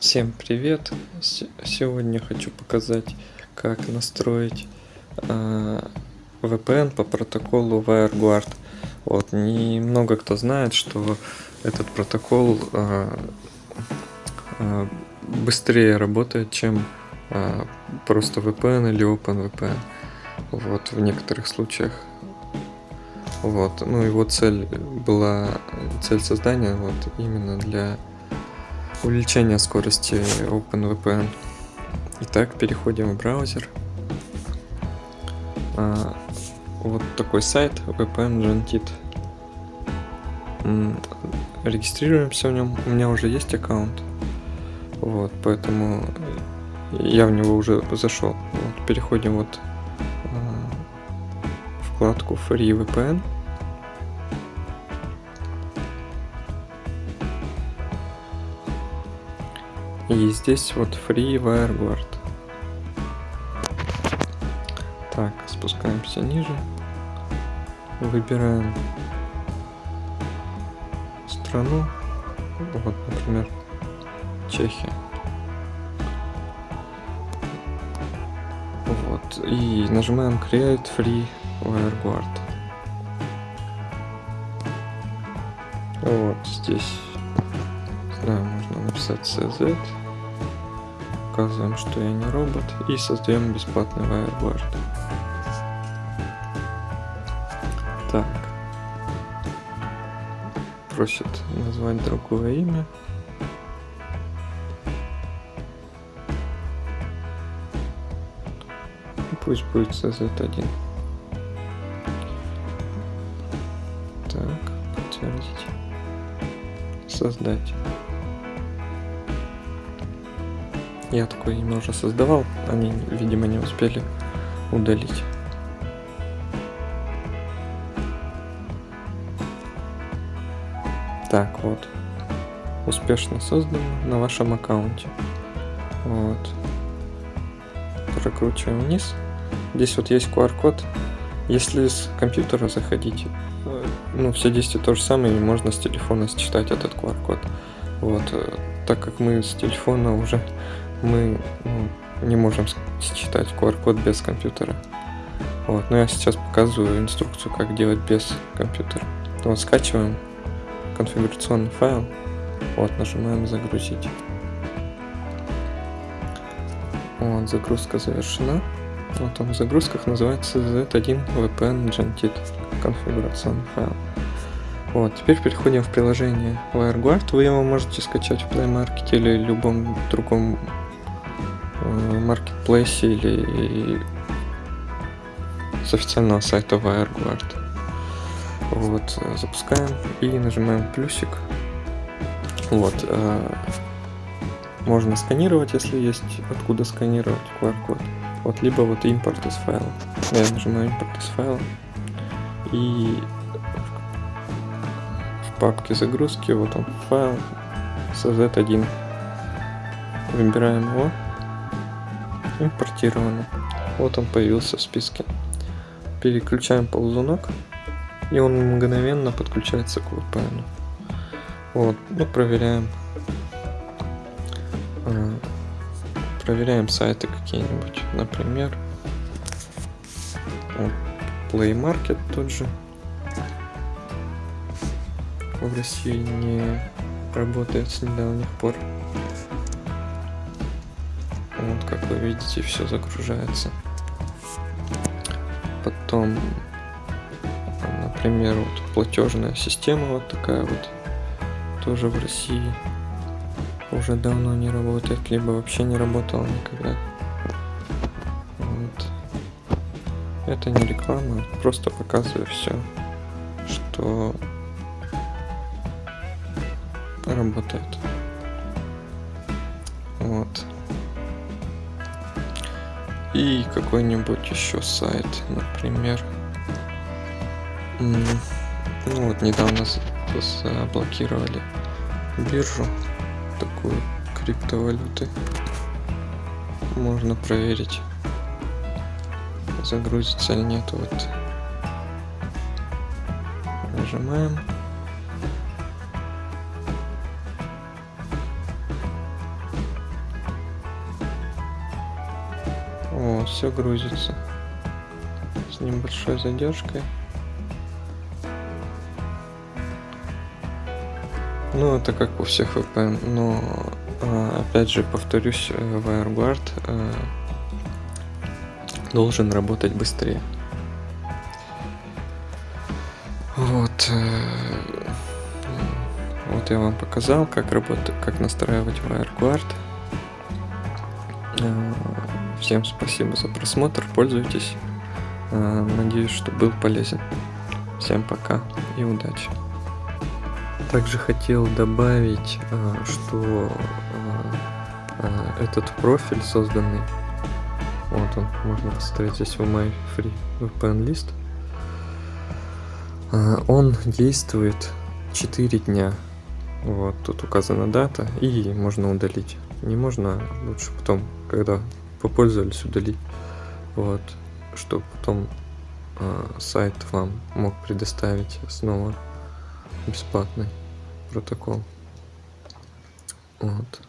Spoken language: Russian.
Всем привет! Сегодня хочу показать, как настроить а, VPN по протоколу WireGuard. Вот, немного кто знает, что этот протокол а, а, быстрее работает, чем а, просто VPN или OpenVPN. Вот, в некоторых случаях. Вот, ну его цель была, цель создания вот именно для увеличение скорости OpenVPN. Итак, переходим в браузер. А, вот такой сайт VPN Gentit. Регистрируемся в нем. У меня уже есть аккаунт. Вот, поэтому я в него уже зашел. Вот, переходим вот а, вкладку Free VPN. И здесь вот Free WireGuard. Так, спускаемся ниже. Выбираем страну. Вот, например, Чехия. Вот. И нажимаем Create Free WireGuard. Вот здесь написать CZ. Указываем, что я не робот. И создаем бесплатный WireGuard. Так. Просит назвать другое имя. Пусть будет CZ1. Так, подтвердить. Создать. Я такое имя уже создавал, они, видимо, не успели удалить. Так, вот. Успешно создано на вашем аккаунте. Вот. Прокручиваем вниз. Здесь вот есть QR-код. Если с компьютера заходить, э, ну, все действия то же самое, и можно с телефона считать этот QR-код. Вот. э, Так как мы с телефона уже мы ну, не можем считать QR-код без компьютера. Вот, но я сейчас показываю инструкцию, как делать без компьютера. Вот, скачиваем конфигурационный файл, вот, нажимаем загрузить. Вот, загрузка завершена. Вот он в загрузках называется Z1 VPN Gentit конфигурационный файл. Вот, теперь переходим в приложение WireGuard. Вы его можете скачать в Play Market или любом другом маркетплейсе или с официального сайта WireGuard. Вот, запускаем и нажимаем плюсик. Вот, э, можно сканировать, если есть откуда сканировать QR-код. Вот, либо вот импорт из файла. Я нажимаю импорт из файла. И в папке загрузки, вот он файл CZ1. Выбираем его импортировано. Вот он появился в списке. Переключаем ползунок, и он мгновенно подключается к VPN. Вот, ну проверяем. А, проверяем сайты какие-нибудь, например, Play Market тот же. В России не работает с недавних пор. Вот, как вы видите, все загружается. Потом, например, вот платежная система вот такая вот, тоже в России уже давно не работает, либо вообще не работала никогда. Вот. Это не реклама, просто показываю все, что работает. Вот и какой-нибудь еще сайт, например. Ну вот недавно заблокировали биржу такую криптовалюты. Можно проверить, загрузится или нет. Вот нажимаем. Все грузится с небольшой задержкой. Ну, это как у всех VPN, но а, опять же повторюсь, э, WireGuard э, должен работать быстрее. Вот. Э, вот я вам показал, как работать, как настраивать WireGuard. Всем спасибо за просмотр, пользуйтесь. Надеюсь, что был полезен. Всем пока и удачи. Также хотел добавить, а, что а, этот профиль созданный, вот он, можно посмотреть здесь в My Free VPN List, он действует 4 дня. Вот, тут указана дата, и можно удалить. Не можно, лучше потом, когда попользовались, удалить. Вот, чтобы потом сайт вам мог предоставить снова бесплатный протокол. Вот.